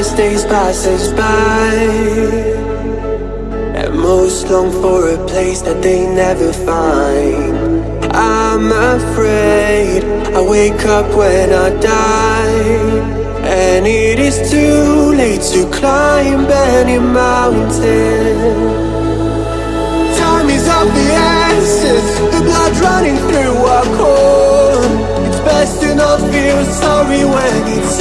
as days pass us by. And most long for a place that they never find. I'm afraid I wake up when I die. And it is too late to climb any mountain. Time is of the essence The blood running through our core. It's best to not feel sorry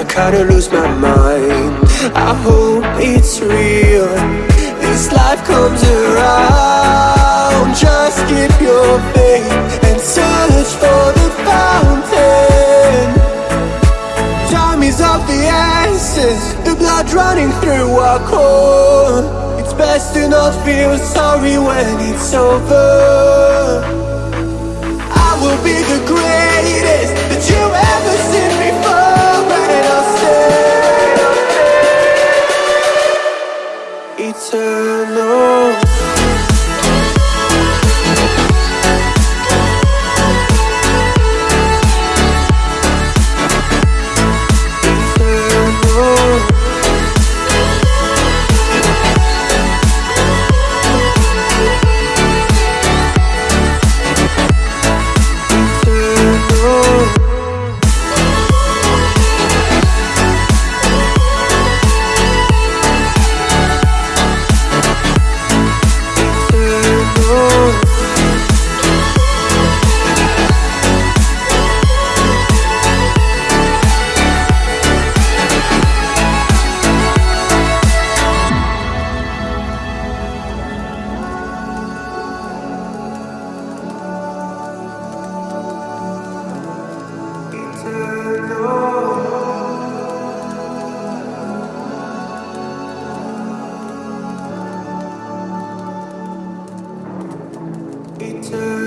I kinda lose my mind. I hope it's real, this life comes around. Just keep your faith and search for the fountain. Time is of the essence. The blood running through our core. It's best to not feel sorry when it's over. I will be the greatest eternal. winter